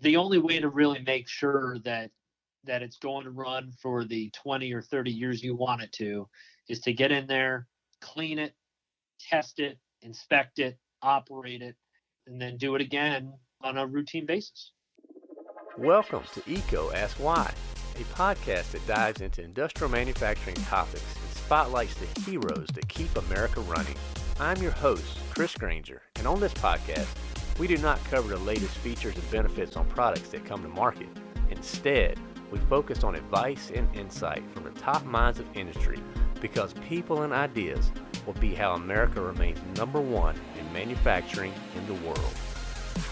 the only way to really make sure that that it's going to run for the 20 or 30 years you want it to is to get in there, clean it, test it, inspect it, operate it, and then do it again on a routine basis. Welcome to EECO Ask Why, a podcast that dives into industrial manufacturing topics and spotlights the heroes that keep America running. I'm your host, Chris Granger, and on this podcast, we do not cover the latest features and benefits on products that come to market. Instead, we focus on advice and insight from the top minds of industry because people and ideas will be how America remains number one in manufacturing in the world.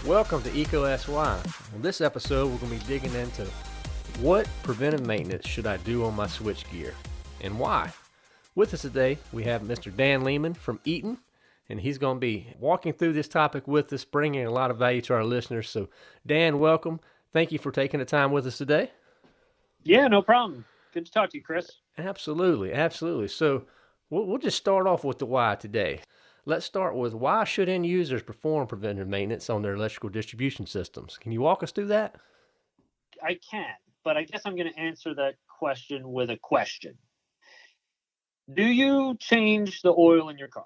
Welcome to EECO Ask Why. On this episode, we're going to be digging into what preventive maintenance should I do on my switchgear and why. With us today, we have Mr. Dan Lehman from Eaton and he's going to be walking through this topic with us, bringing a lot of value to our listeners. So, Dan, welcome. Thank you for taking the time with us today. Yeah, no problem. Good to talk to you, Chris. Absolutely, absolutely. So, we'll, we'll just start off with the why today. Let's start with why should end users perform preventive maintenance on their electrical distribution systems? Can you walk us through that? I can, but I guess I'm going to answer that question with a question. Do you change the oil in your car?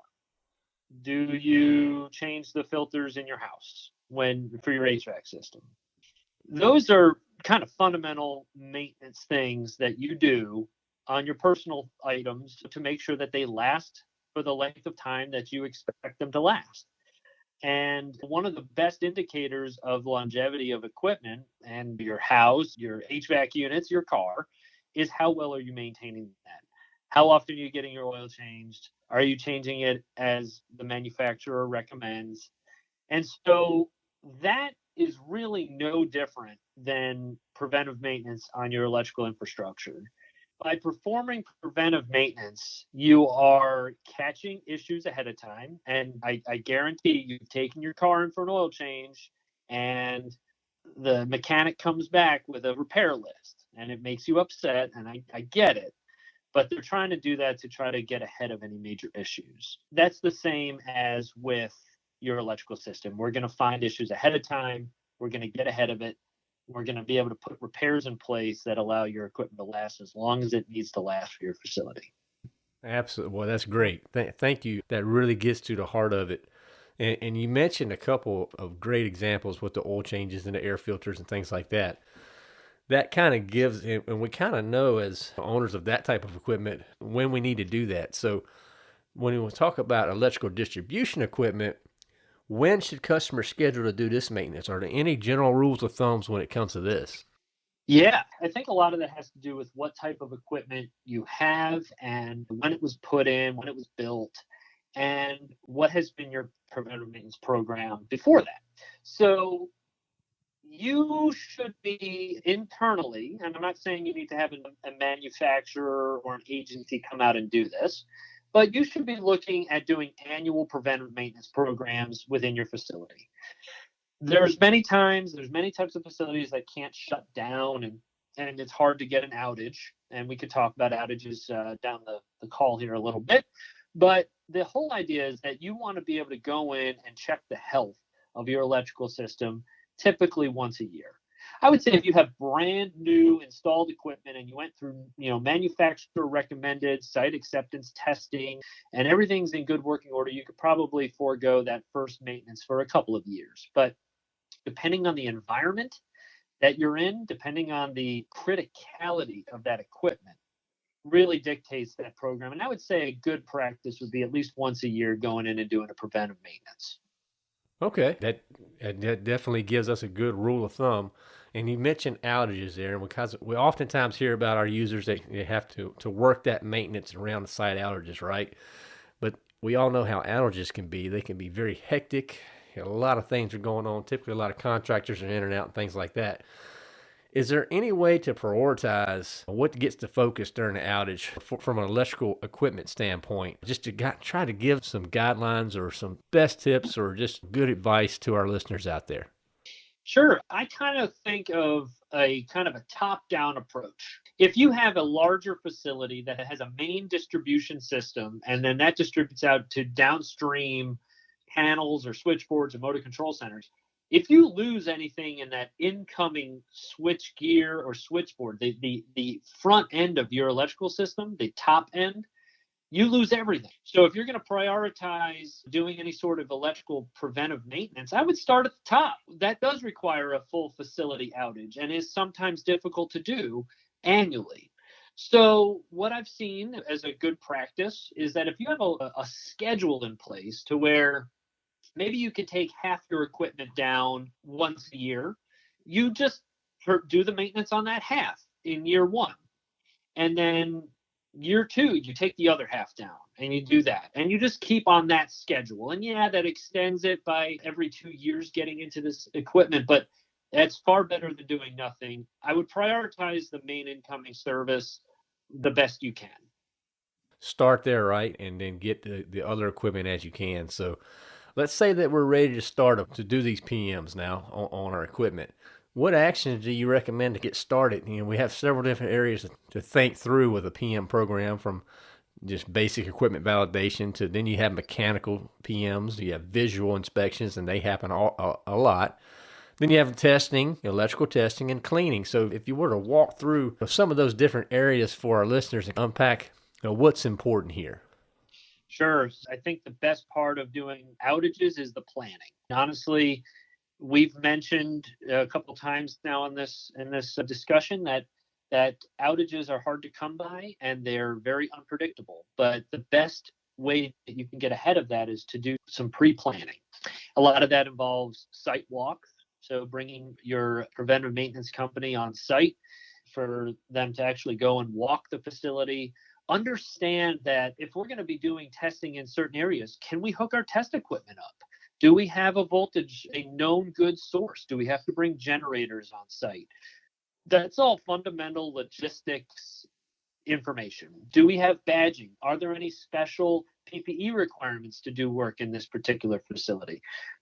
Do you change the filters in your house when for your HVAC system? Those are kind of fundamental maintenance things that you do on your personal items to make sure that they last for the length of time that you expect them to last. And one of the best indicators of longevity of equipment and your house, your HVAC units, your car is how well are you maintaining that? How often are you getting your oil changed? Are you changing it as the manufacturer recommends? And so that is really no different than preventive maintenance on your electrical infrastructure. By performing preventive maintenance, you are catching issues ahead of time. And I, I guarantee you've taken your car in for an oil change and the mechanic comes back with a repair list and it makes you upset. And I, I get it but they're trying to do that to try to get ahead of any major issues. That's the same as with your electrical system. We're going to find issues ahead of time, we're going to get ahead of it. We're going to be able to put repairs in place that allow your equipment to last as long as it needs to last for your facility. Absolutely. Well, that's great. Th- thank you. That really gets to the heart of it. And, and you mentioned a couple of great examples with the oil changes and the air filters and things like that that kind of gives, and we kind of know as owners of that type of equipment when we need to do that. So when we talk about electrical distribution equipment, when should customers schedule to do this maintenance? Are there any general rules of thumbs when it comes to this? Yeah, I think a lot of that has to do with what type of equipment you have and when it was put in, when it was built, and what has been your preventive maintenance program before that. So you should be internally, and I'm not saying you need to have a, a, manufacturer or an agency come out and do this, but you should be looking at doing annual preventive maintenance programs within your facility. There's many times, there's many types of facilities that can't shut down and and it's hard to get an outage. And we could talk about outages uh, down the, the call here a little bit. But the whole idea is that you want to be able to go in and check the health of your electrical system typically once a year. I would say if you have brand new installed equipment and you went through, you know, manufacturer recommended site acceptance testing and everything's in good working order, you could probably forego that first maintenance for a couple of years. But depending on the environment that you're in, depending on the criticality of that equipment, really dictates that program. And I would say a good practice would be at least once a year going in and doing a preventive maintenance. Okay, that that definitely gives us a good rule of thumb. And you mentioned outages there, because we oftentimes hear about our users that they have to to work that maintenance around the site outages, right? But we all know how outages can be. They can be very hectic. A lot of things are going on. Typically, a lot of contractors are in and out and things like that. Is there any way to prioritize what gets the focus during the outage from an electrical equipment standpoint? Just to try to give some guidelines or some best tips or just good advice to our listeners out there. Sure. I kind of think of a kind of a top down approach. If you have a larger facility that has a main distribution system and then that distributes out to downstream panels or switchboards or motor control centers, if you lose anything in that incoming switch gear or switchboard, the, the, the front end of your electrical system, the top end, you lose everything. So if you're going to prioritize doing any sort of electrical preventive maintenance, I would start at the top. That does require a full facility outage and is sometimes difficult to do annually. So what I've seen as a good practice is that if you have a, a schedule in place to where maybe you could take half your equipment down once a year, you just do the maintenance on that half in year one. And then year two, you take the other half down and you do that. And you just keep on that schedule. And yeah, that extends it by every two years getting into this equipment, but that's far better than doing nothing. I would prioritize the main incoming service the best you can. Start there, right? And then get the, the other equipment as you can. So let's say that we're ready to start to do these PMs now on, on our equipment what actions do you recommend to get started? You know, we have several different areas to think through with a PM program from just basic equipment validation to then you have mechanical PMs, you have visual inspections, and they happen a, a, a lot. Then you have testing, electrical testing, and cleaning. So if you were to walk through some of those different areas for our listeners and unpack you know, what's important here. Sure. I think the best part of doing outages is the planning. Honestly, we've mentioned a couple times now in this in this discussion that that outages are hard to come by and they're very unpredictable. But the best way that you can get ahead of that is to do some pre-planning. A lot of that involves site walks, so bringing your preventive maintenance company on site for them to actually go and walk the facility. Understand that if we're going to be doing testing in certain areas, can we hook our test equipment up? Do we have a voltage, a known good source? Do we have to bring generators on site? That's all fundamental logistics information. Do we have badging? Are there any special PPE requirements to do work in this particular facility?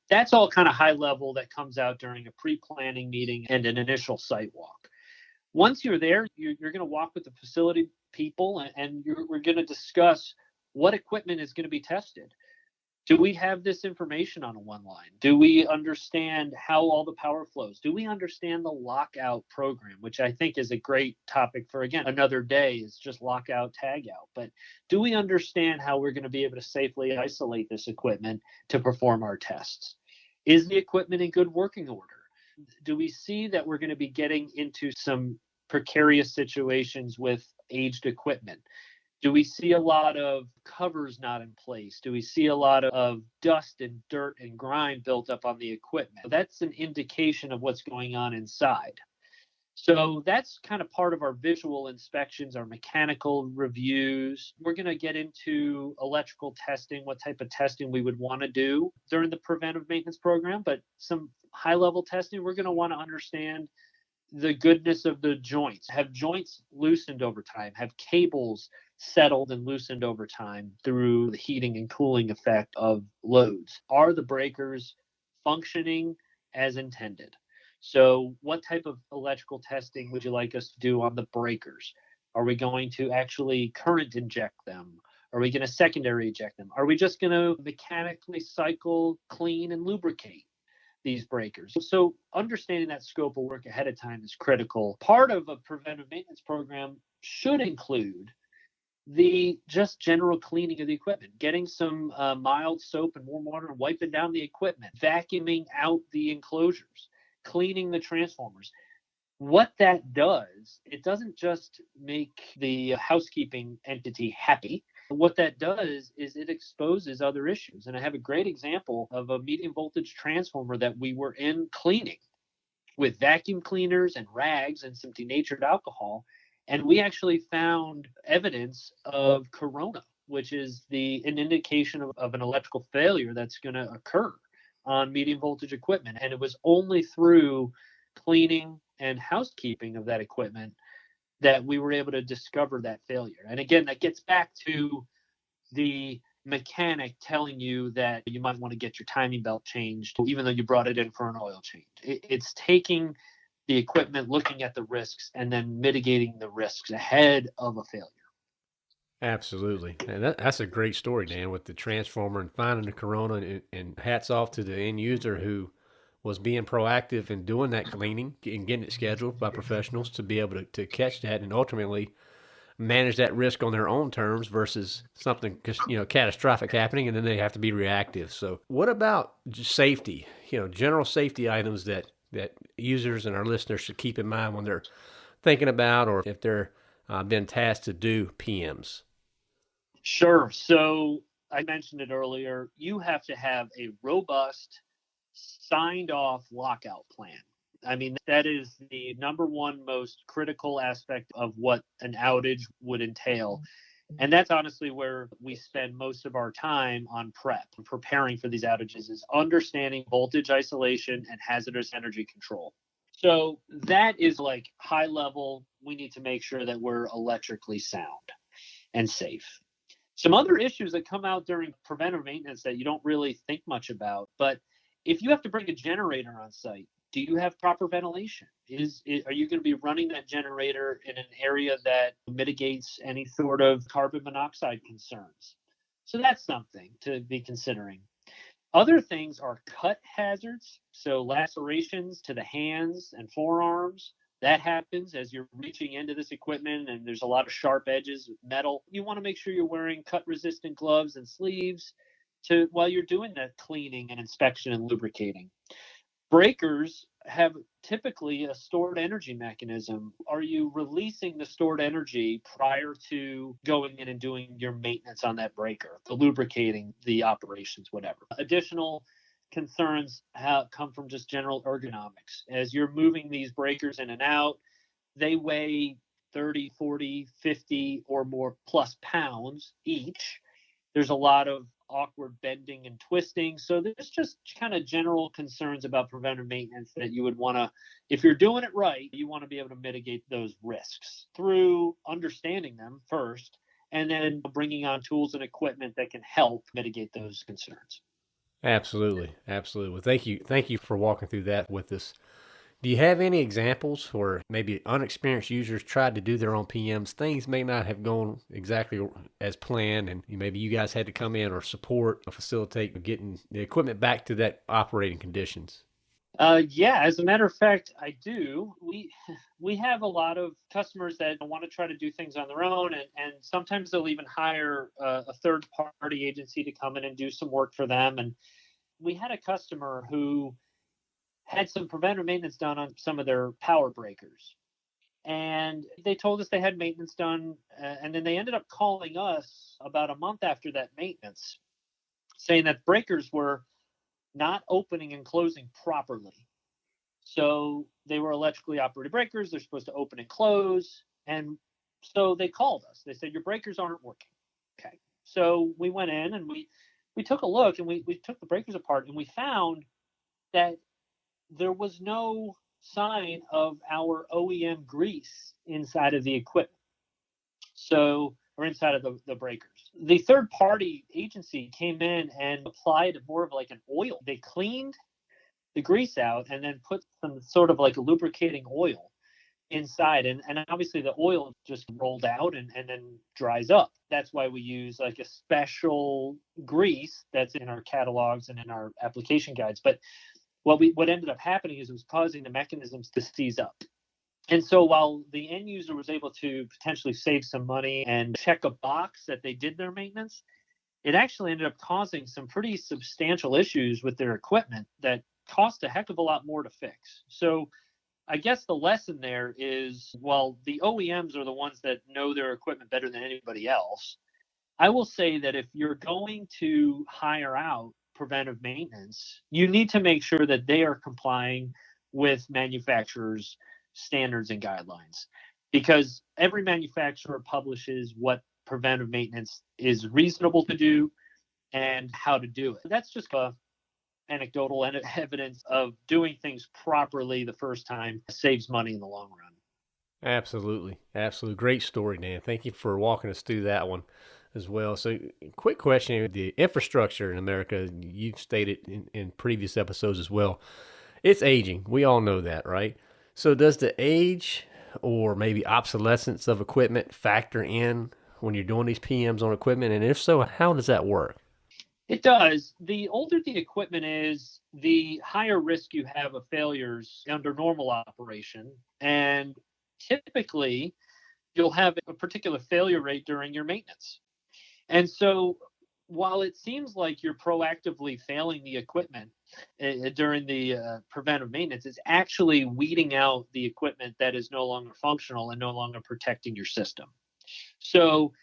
That's all kind of high level that comes out during a pre planning meeting and an initial site walk. Once you're there, you're, you're going to walk with the facility people and, we're going to discuss what equipment is going to be tested do we have this information on a one line? Do we understand how all the power flows? Do we understand the lockout program, which I think is a great topic for again another day is just lockout tag out. But do we understand how we're going to be able to safely isolate this equipment to perform our tests? Is the equipment in good working order? Do we see that we're going to be getting into some precarious situations with aged equipment? Do we see a lot of covers not in place? Do we see a lot of dust and dirt and grime built up on the equipment? That's an indication of what's going on inside. So that's kind of part of our visual inspections, our mechanical reviews. We're going to get into electrical testing, what type of testing we would want to do during the preventive maintenance program, but some high level testing, we're going to want to understand the goodness of the joints. Have joints loosened over time? Have cables settled and loosened over time through the heating and cooling effect of loads. Are the breakers functioning as intended? So, what type of electrical testing would you like us to do on the breakers? Are we going to actually current inject them? Are we going to secondary inject them? Are we just going to mechanically cycle, clean, and lubricate these breakers? So, understanding that scope of work ahead of time is critical. Part of a preventive maintenance program should include the just general cleaning of the equipment, getting some uh, mild soap and warm water and wiping down the equipment, vacuuming out the enclosures, cleaning the transformers. What that does, it doesn't just make the housekeeping entity happy. What that does is it exposes other issues. And I have a great example of a medium voltage transformer that we were in cleaning with vacuum cleaners and rags and some denatured alcohol and we actually found evidence of corona, which is the an indication of, of an electrical failure that's going to occur on medium voltage equipment. And it was only through cleaning and housekeeping of that equipment that we were able to discover that failure. And again, that gets back to the mechanic telling you that you might want to get your timing belt changed, even though you brought it in for an oil change. It, it's taking the equipment, looking at the risks, and then mitigating the risks ahead of a failure. Absolutely. And that, that's a great story, Dan, with the transformer and finding the corona. And, and hats off to the end user who was being proactive and doing that cleaning and getting it scheduled by professionals to be able to, to catch that and ultimately manage that risk on their own terms versus something you know catastrophic happening and then they have to be reactive. So what about safety? You know general safety items that that users and our listeners should keep in mind when they're thinking about or if they're uh, been tasked to do pms sure. So i mentioned it earlier. You have to have a robust signed off lockout plan I mean, that is the number one most critical aspect of what an outage would entail. And that's honestly where we spend most of our time on prep, preparing for these outages, is understanding voltage isolation and hazardous energy control. So that is like high level. We need to make sure that we're electrically sound and safe. Some other issues that come out during preventive maintenance that you don't really think much about, but if you have to bring a generator on site, do you have proper ventilation? Is, is are you going to be running that generator in an area that mitigates any sort of carbon monoxide concerns? So that's something to be considering. Other things are cut hazards, so lacerations to the hands and forearms. That happens as you're reaching into this equipment and there's a lot of sharp edges with metal. You want to make sure you're wearing cut resistant gloves and sleeves to while you're doing that cleaning and inspection and lubricating breakers have typically a stored energy mechanism. Are you releasing the stored energy prior to going in and doing your maintenance on that breaker, the lubricating, the operations, whatever? Additional concerns have come from just general ergonomics. As you're moving these breakers in and out, they weigh 30, 40, 50 or more plus pounds each. There's a lot of awkward bending and twisting. So there's just kind of general concerns about preventive maintenance that you would want to, if you're doing it right, you want to be able to mitigate those risks through understanding them first and then bringing on tools and equipment that can help mitigate those concerns. Absolutely. Absolutely. Well, thank you. Thank you for walking through that with us. Do you have any examples where maybe unexperienced users tried to do their own PMs? Things may not have gone exactly as planned, and maybe you guys had to come in or support or facilitate getting the equipment back to that operating conditions. Uh, yeah, as a matter of fact, I do. We we have a lot of customers that want to try to do things on their own, and, and sometimes they'll even hire a, a third party agency to come in and do some work for them. And we had a customer who had some preventive maintenance done on some of their power breakers. And they told us they had maintenance done. Uh, and then they ended up calling us about a month after that maintenance, saying that breakers were not opening and closing properly. So they were electrically operated breakers. They're supposed to open and close. And so they called us. They said, Your breakers aren't working. Okay. So we went in and we we took a look and we, we took the breakers apart and we found that there was no sign of our OEM grease inside of the equipment. So, or inside of the, the breakers. The third party agency came in and applied more of like an oil. They cleaned the grease out and then put some sort of like a lubricating oil inside and, and obviously the oil just rolled out and, and then dries up that's why we use like a special grease that's in our catalogs and in our application guides but what we what ended up happening is it was causing the mechanisms to seize up. And so while the end user was able to potentially save some money and check a box that they did their maintenance, it actually ended up causing some pretty substantial issues with their equipment that cost a heck of a lot more to fix. So I guess the lesson there is while the OEMs are the ones that know their equipment better than anybody else, I will say that if you're going to hire out preventive maintenance, you need to make sure that they are complying with manufacturers' standards and guidelines because every manufacturer publishes what preventive maintenance is reasonable to do and how to do it. That's just a anecdotal evidence of doing things properly the first time saves money in the long run. Absolutely. Absolutely. Great story, Dan. Thank you for walking us through that one as well. So, quick question: the infrastructure in America, you've stated in, in previous episodes as well, it's aging. We all know that, right? So, does the age or maybe obsolescence of equipment factor in when you're doing these PMs on equipment? And if so, how does that work? It does. The older the equipment is, the higher risk you have of failures under normal operation. And typically, you'll have a particular failure rate during your maintenance. And so, while it seems like you're proactively failing the equipment uh, during the uh, preventive maintenance, it's actually weeding out the equipment that is no longer functional and no longer protecting your system. So,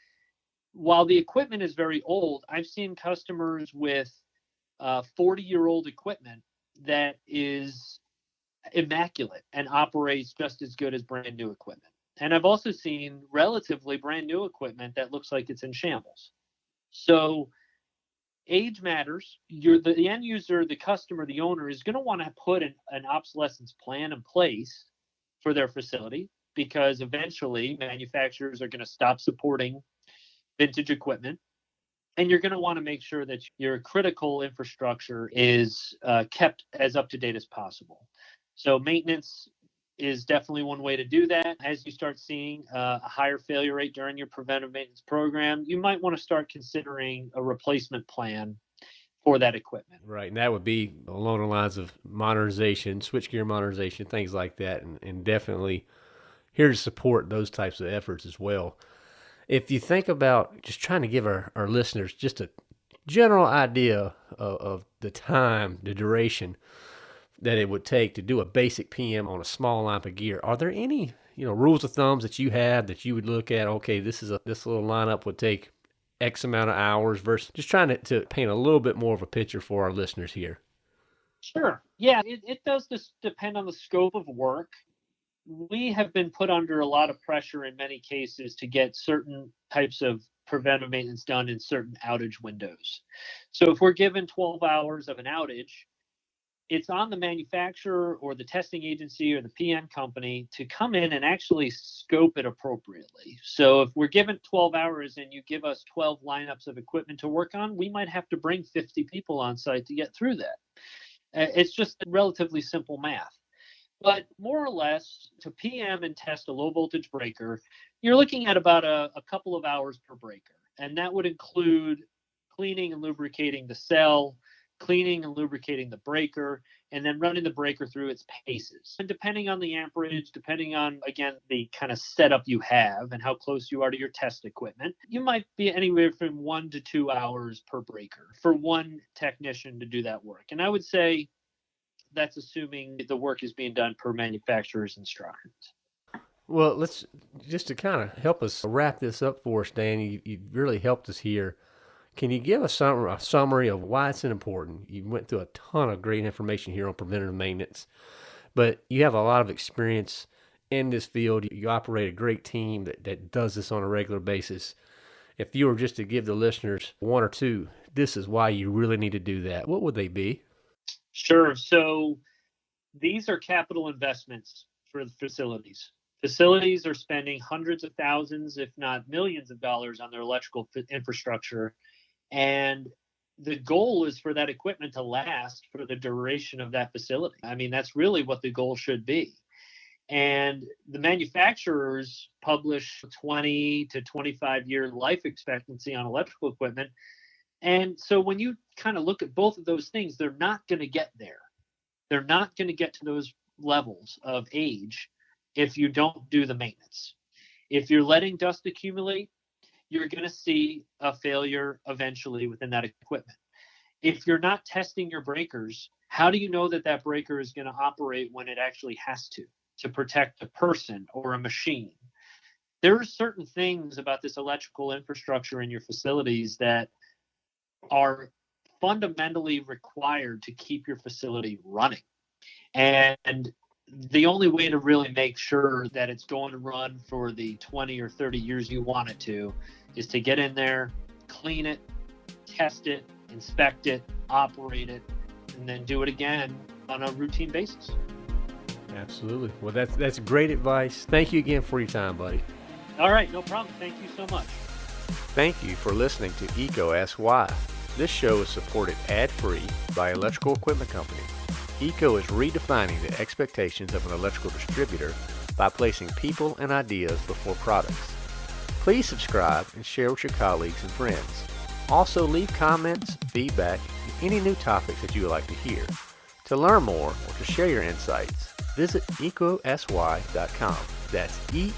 while the equipment is very old, I've seen customers with 40 uh, year old equipment that is immaculate and operates just as good as brand new equipment. And I've also seen relatively brand new equipment that looks like it's in shambles. So age matters. You're the, the end user, the customer, the owner is going to want to put an, an obsolescence plan in place for their facility because eventually manufacturers are going to stop supporting vintage equipment and you're going to want to make sure that your critical infrastructure is uh, kept as up to date as possible. So maintenance is definitely one way to do that. As you start seeing uh, a higher failure rate during your preventive maintenance program, you might want to start considering a replacement plan for that equipment. Right, and that would be along the lines of modernization, switchgear modernization, things like that, and, and definitely here to support those types of efforts as well if you think about just trying to give our, our listeners just a general idea of, of the time, the duration that it would take to do a basic PM on a small line of gear, are there any you know rules of thumbs that you have that you would look at? Okay, this is a this little lineup would take X amount of hours versus just trying to, to paint a little bit more of a picture for our listeners here. Sure. Yeah, it, it does just depend on the scope of work we have been put under a lot of pressure in many cases to get certain types of preventive maintenance done in certain outage windows. So if we're given 12 hours of an outage, it's on the manufacturer or the testing agency or the PM company to come in and actually scope it appropriately. So if we're given 12 hours and you give us 12 lineups of equipment to work on, we might have to bring 50 people on site to get through that. Uh, it's just relatively simple math. But more or less, to PM and test a low voltage breaker, you're looking at about a, a couple of hours per breaker. And that would include cleaning and lubricating the cell, cleaning and lubricating the breaker, and then running the breaker through its paces. And depending on the amperage, depending on, again, the kind of setup you have and how close you are to your test equipment, you might be anywhere from one to two hours per breaker for one technician to do that work. And I would say that's assuming the work is being done per manufacturer's instructions. Well, let's just to kind of help us wrap this up for us, Dan. You, you really helped us here. Can you give us some, a summary of why it's important? You went through a ton of great information here on preventative maintenance, but you have a lot of experience in this field. You operate a great team that, that does this on a regular basis. If you were just to give the listeners one or two, this is why you really need to do that, what would they be? Sure. So these are capital investments for the facilities. Facilities are spending hundreds of thousands, if not millions of dollars on their electrical infrastructure. And the goal is for that equipment to last for the duration of that facility. I mean, that's really what the goal should be. And the manufacturers publish 20 to 25 year life expectancy on electrical equipment. And so when you kind of look at both of those things, they're not going to get there. They're not going to get to those levels of age if you don't do the maintenance. If you're letting dust accumulate, you're going to see a failure eventually within that equipment. If you're not testing your breakers, how do you know that that breaker is going to operate when it actually has to to protect a person or a machine? There are certain things about this electrical infrastructure in your facilities that are fundamentally required to keep your facility running. And the only way to really make sure that it's going to run for the 20 or 30 years you want it to is to get in there, clean it, test it, inspect it, operate it, and then do it again on a routine basis. Absolutely. Well, that's that's great advice. Thank you again for your time, buddy. All right, no problem. Thank you so much. Thank you for listening to EECO Ask Why. This show is supported ad-free by Electrical Equipment Company. EECO is redefining the expectations of an electrical distributor by placing people and ideas before products. Please subscribe and share with your colleagues and friends. Also, leave comments, feedback, and any new topics that you would like to hear. To learn more or to share your insights, visit ecosy.com. That's E